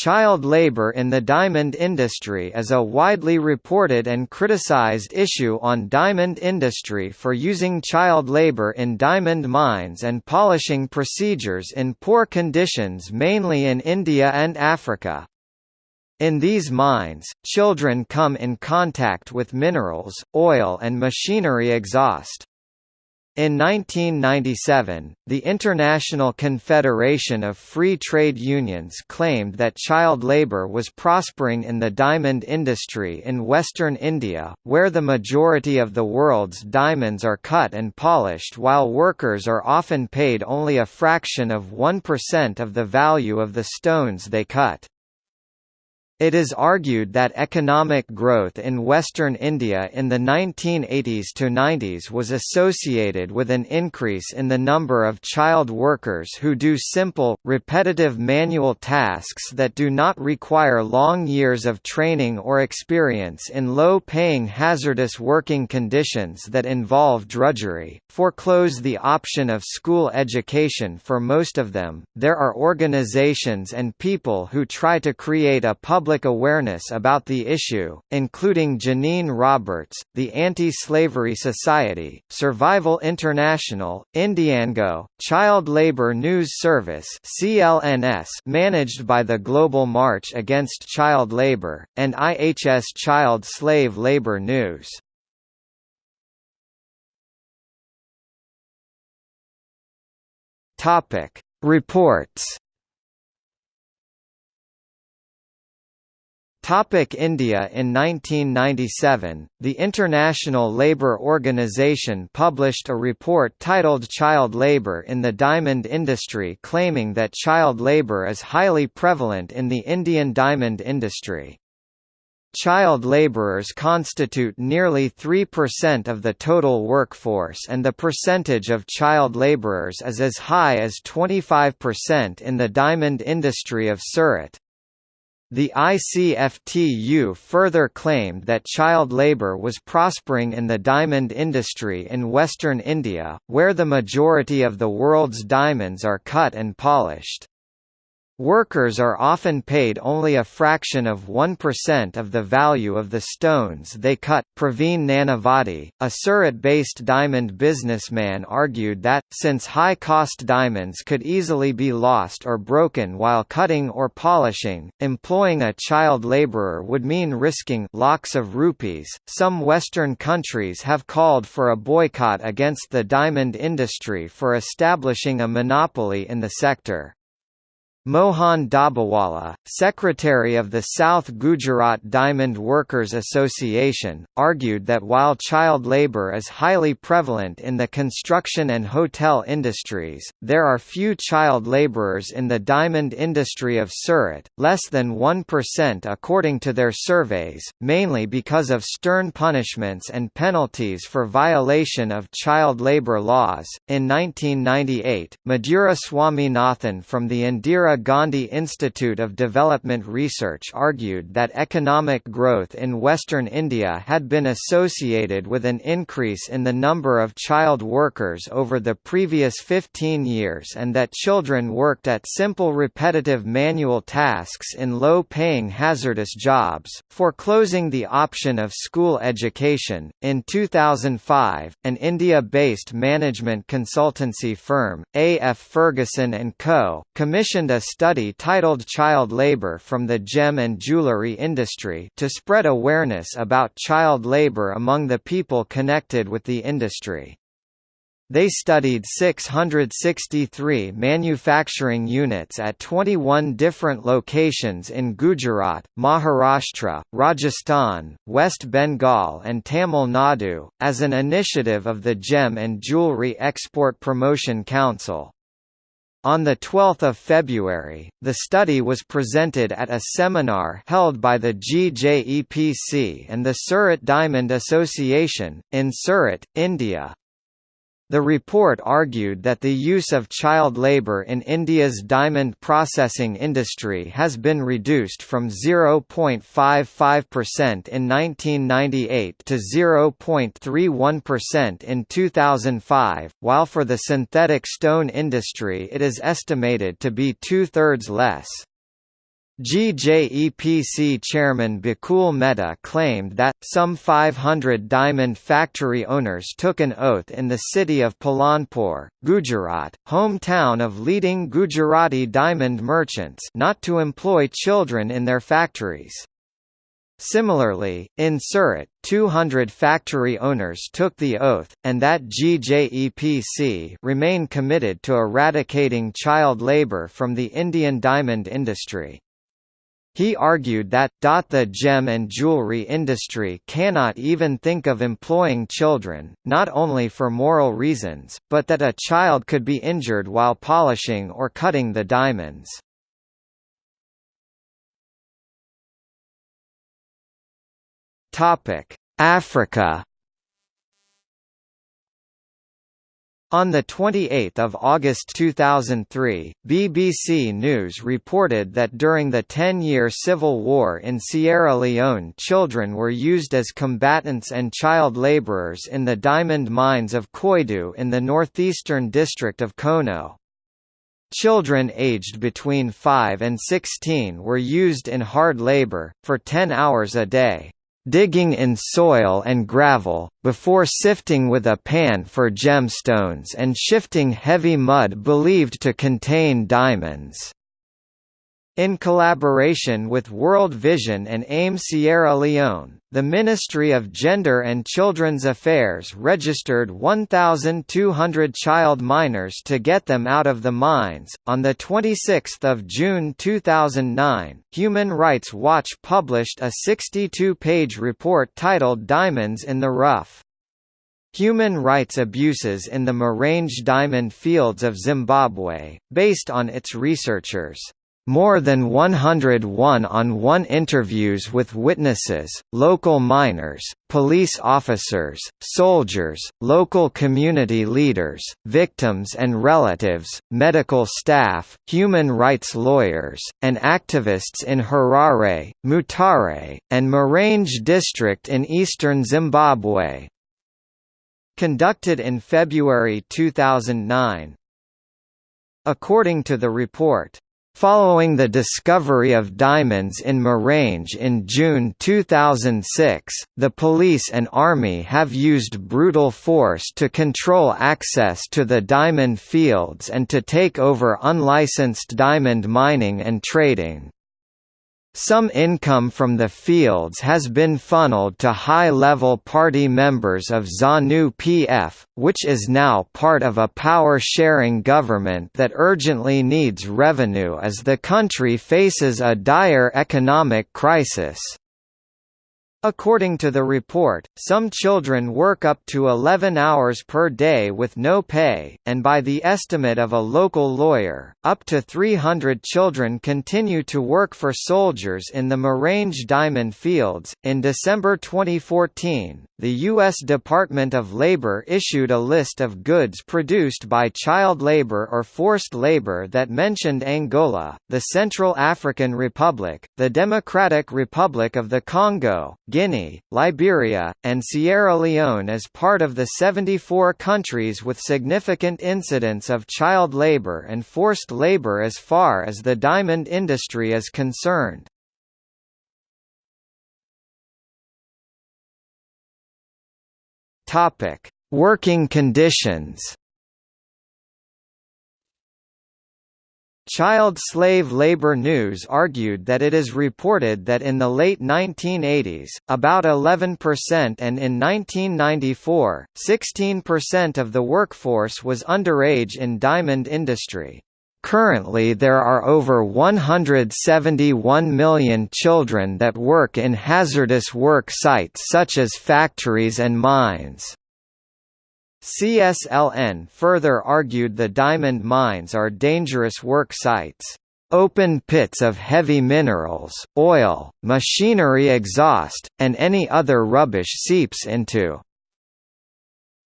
Child labor in the diamond industry is a widely reported and criticized issue on diamond industry for using child labor in diamond mines and polishing procedures in poor conditions mainly in India and Africa. In these mines, children come in contact with minerals, oil and machinery exhaust. In 1997, the International Confederation of Free Trade Unions claimed that child labour was prospering in the diamond industry in western India, where the majority of the world's diamonds are cut and polished while workers are often paid only a fraction of 1% of the value of the stones they cut. It is argued that economic growth in western India in the 1980s to 90s was associated with an increase in the number of child workers who do simple, repetitive manual tasks that do not require long years of training or experience in low-paying hazardous working conditions that involve drudgery, foreclose the option of school education for most of them. There are organizations and people who try to create a public public awareness about the issue, including Janine Roberts, the Anti-Slavery Society, Survival International, Indiango, Child Labor News Service (CLNS), managed by the Global March Against Child Labor, and IHS Child Slave Labor News. Topic: Reports Topic India In 1997, the International Labour Organization published a report titled Child Labour in the Diamond Industry claiming that child labour is highly prevalent in the Indian diamond industry. Child laborers constitute nearly 3% of the total workforce and the percentage of child laborers is as high as 25% in the diamond industry of Surat. The ICFTU further claimed that child labour was prospering in the diamond industry in western India, where the majority of the world's diamonds are cut and polished. Workers are often paid only a fraction of 1% of the value of the stones they cut. Praveen Nanavati, a Surat-based diamond businessman argued that, since high-cost diamonds could easily be lost or broken while cutting or polishing, employing a child laborer would mean risking lakhs of rupees. Some Western countries have called for a boycott against the diamond industry for establishing a monopoly in the sector. Mohan Dabawala, secretary of the South Gujarat Diamond Workers Association, argued that while child labour is highly prevalent in the construction and hotel industries, there are few child labourers in the diamond industry of Surat, less than 1% according to their surveys, mainly because of stern punishments and penalties for violation of child labour laws. In 1998, Madhura Swaminathan from the Indira Gandhi Institute of Development Research argued that economic growth in western India had been associated with an increase in the number of child workers over the previous 15 years and that children worked at simple repetitive manual tasks in low-paying hazardous jobs, foreclosing the option of school education. In 2005, an India-based management consultancy firm, A.F. Ferguson & Co., commissioned a study titled Child Labor from the Gem and Jewelry Industry to spread awareness about child labor among the people connected with the industry. They studied 663 manufacturing units at 21 different locations in Gujarat, Maharashtra, Rajasthan, West Bengal and Tamil Nadu, as an initiative of the Gem and Jewelry Export Promotion Council. On 12 February, the study was presented at a seminar held by the GJEPC and the Surat Diamond Association, in Surat, India. The report argued that the use of child labour in India's diamond processing industry has been reduced from 0.55% in 1998 to 0.31% in 2005, while for the synthetic stone industry it is estimated to be two-thirds less. GJEPC chairman Bakul Mehta claimed that, some 500 diamond factory owners took an oath in the city of Palanpur, Gujarat, hometown of leading Gujarati diamond merchants not to employ children in their factories. Similarly, in Surat, 200 factory owners took the oath, and that GJEPC remain committed to eradicating child labour from the Indian diamond industry. He argued that, the gem and jewelry industry cannot even think of employing children, not only for moral reasons, but that a child could be injured while polishing or cutting the diamonds. Africa On 28 August 2003, BBC News reported that during the 10-year civil war in Sierra Leone children were used as combatants and child labourers in the diamond mines of Koidu in the northeastern district of Kono. Children aged between 5 and 16 were used in hard labour, for 10 hours a day digging in soil and gravel, before sifting with a pan for gemstones and shifting heavy mud believed to contain diamonds. In collaboration with World Vision and AIM Sierra Leone, the Ministry of Gender and Children's Affairs registered 1,200 child miners to get them out of the mines. On the 26th of June 2009, Human Rights Watch published a 62-page report titled Diamonds in the Rough. Human rights abuses in the Marange diamond fields of Zimbabwe, based on its researchers. More than 100 one-on-one interviews with witnesses, local miners, police officers, soldiers, local community leaders, victims and relatives, medical staff, human rights lawyers, and activists in Harare, Mutare, and Marange district in eastern Zimbabwe. Conducted in February 2009. According to the report, Following the discovery of diamonds in Marange in June 2006, the police and army have used brutal force to control access to the diamond fields and to take over unlicensed diamond mining and trading. Some income from the fields has been funneled to high-level party members of ZANU-PF, which is now part of a power-sharing government that urgently needs revenue as the country faces a dire economic crisis. According to the report, some children work up to 11 hours per day with no pay, and by the estimate of a local lawyer, up to 300 children continue to work for soldiers in the Marange diamond fields. In December 2014, the U.S. Department of Labor issued a list of goods produced by child labor or forced labor that mentioned Angola, the Central African Republic, the Democratic Republic of the Congo, Guinea, Liberia, and Sierra Leone as part of the 74 countries with significant incidents of child labor and forced labor as far as the diamond industry is concerned. Working conditions Child slave labor news argued that it is reported that in the late 1980s, about 11% and in 1994, 16% of the workforce was underage in diamond industry. Currently there are over 171 million children that work in hazardous work sites such as factories and mines. CSLN further argued the diamond mines are dangerous work sites. Open pits of heavy minerals, oil, machinery exhaust, and any other rubbish seeps into.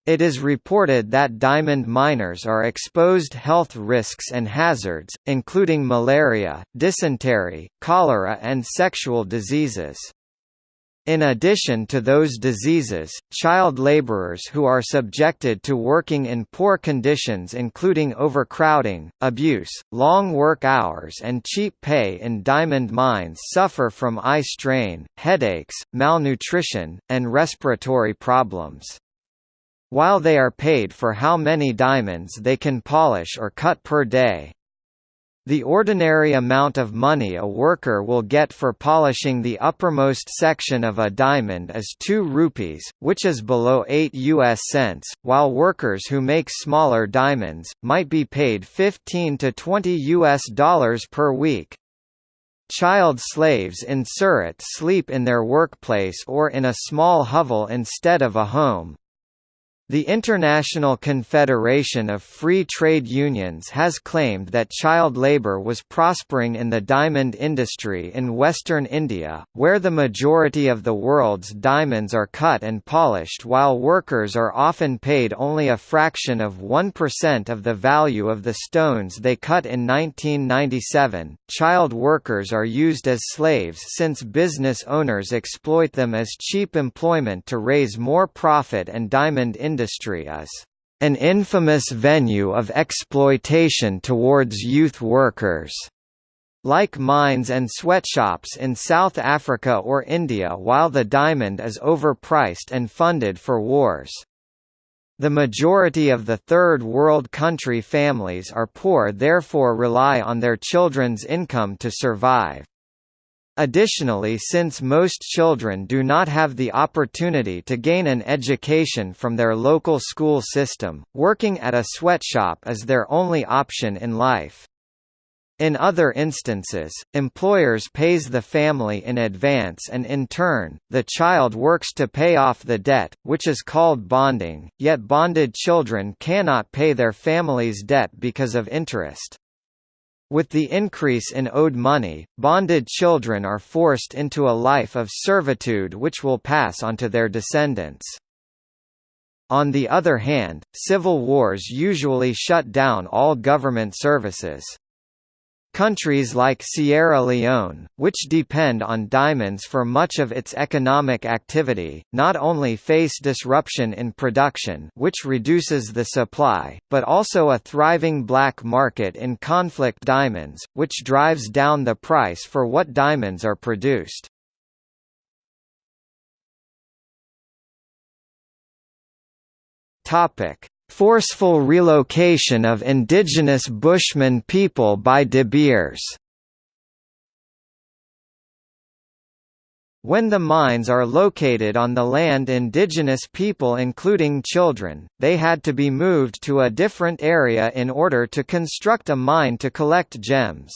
It is reported that diamond miners are exposed health risks and hazards, including malaria, dysentery, cholera and sexual diseases. In addition to those diseases, child laborers who are subjected to working in poor conditions including overcrowding, abuse, long work hours and cheap pay in diamond mines suffer from eye strain, headaches, malnutrition, and respiratory problems. While they are paid for how many diamonds they can polish or cut per day, the ordinary amount of money a worker will get for polishing the uppermost section of a diamond is 2 rupees, which is below 8 US cents, while workers who make smaller diamonds, might be paid 15 to 20 US dollars per week. Child slaves in Surat sleep in their workplace or in a small hovel instead of a home, the International Confederation of Free Trade Unions has claimed that child labour was prospering in the diamond industry in western India, where the majority of the world's diamonds are cut and polished while workers are often paid only a fraction of 1% of the value of the stones they cut in 1997. Child workers are used as slaves since business owners exploit them as cheap employment to raise more profit and diamond industry industry is an infamous venue of exploitation towards youth workers. Like mines and sweatshops in South Africa or India while the diamond is overpriced and funded for wars. The majority of the Third World country families are poor therefore rely on their children's income to survive. Additionally since most children do not have the opportunity to gain an education from their local school system, working at a sweatshop is their only option in life. In other instances, employers pays the family in advance and in turn, the child works to pay off the debt, which is called bonding, yet bonded children cannot pay their family's debt because of interest. With the increase in owed money, bonded children are forced into a life of servitude which will pass on to their descendants. On the other hand, civil wars usually shut down all government services. Countries like Sierra Leone, which depend on diamonds for much of its economic activity, not only face disruption in production which reduces the supply, but also a thriving black market in conflict diamonds, which drives down the price for what diamonds are produced. Topic: Forceful relocation of indigenous Bushman people by De Beers When the mines are located on the land indigenous people including children, they had to be moved to a different area in order to construct a mine to collect gems.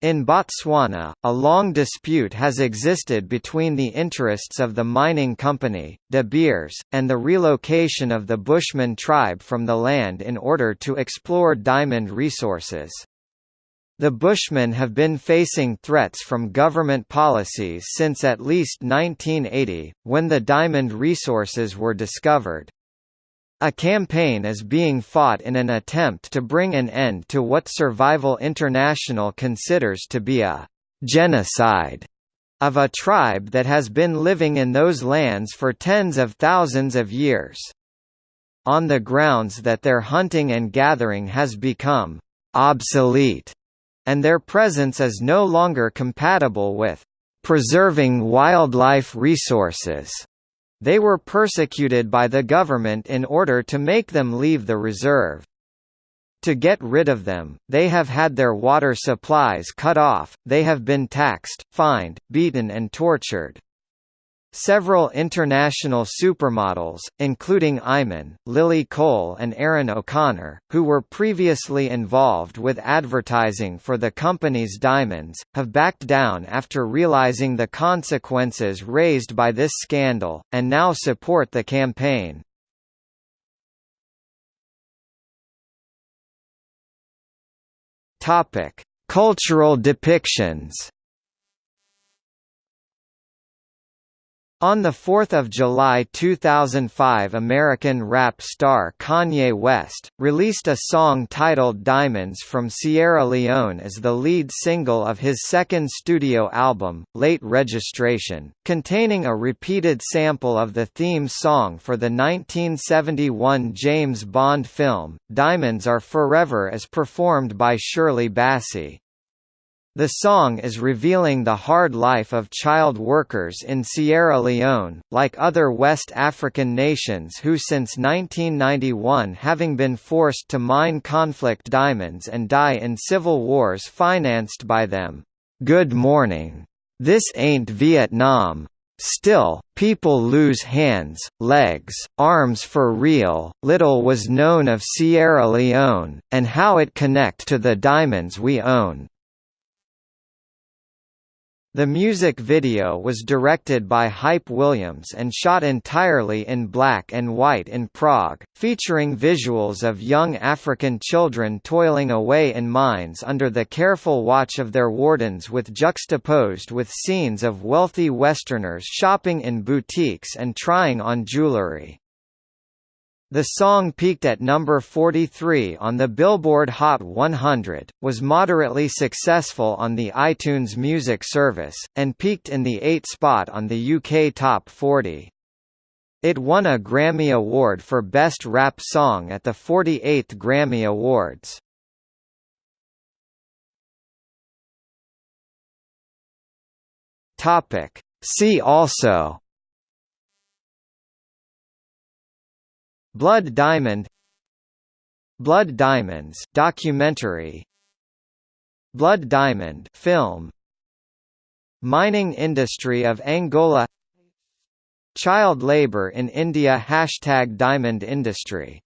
In Botswana, a long dispute has existed between the interests of the mining company, De Beers, and the relocation of the Bushman tribe from the land in order to explore diamond resources. The Bushmen have been facing threats from government policies since at least 1980, when the diamond resources were discovered. A campaign is being fought in an attempt to bring an end to what Survival International considers to be a «genocide» of a tribe that has been living in those lands for tens of thousands of years. On the grounds that their hunting and gathering has become «obsolete» and their presence is no longer compatible with «preserving wildlife resources». They were persecuted by the government in order to make them leave the reserve. To get rid of them, they have had their water supplies cut off, they have been taxed, fined, beaten and tortured. Several international supermodels, including Iman, Lily Cole and Erin O'Connor, who were previously involved with advertising for the company's diamonds, have backed down after realizing the consequences raised by this scandal, and now support the campaign. Cultural depictions On 4 July 2005 American rap star Kanye West, released a song titled Diamonds from Sierra Leone as the lead single of his second studio album, Late Registration, containing a repeated sample of the theme song for the 1971 James Bond film, Diamonds Are Forever as performed by Shirley Bassey. The song is revealing the hard life of child workers in Sierra Leone, like other West African nations who since 1991 having been forced to mine conflict diamonds and die in civil wars financed by them. Good morning. This ain't Vietnam. Still, people lose hands, legs, arms for real. Little was known of Sierra Leone, and how it connect to the diamonds we own. The music video was directed by Hype Williams and shot entirely in black and white in Prague, featuring visuals of young African children toiling away in mines under the careful watch of their wardens with juxtaposed with scenes of wealthy Westerners shopping in boutiques and trying on jewelry. The song peaked at number 43 on the Billboard Hot 100, was moderately successful on the iTunes Music service, and peaked in the 8th spot on the UK Top 40. It won a Grammy Award for Best Rap Song at the 48th Grammy Awards. See also Blood Diamond Blood Diamonds documentary Blood Diamond film Mining industry of Angola Child labor in India Hashtag Diamond industry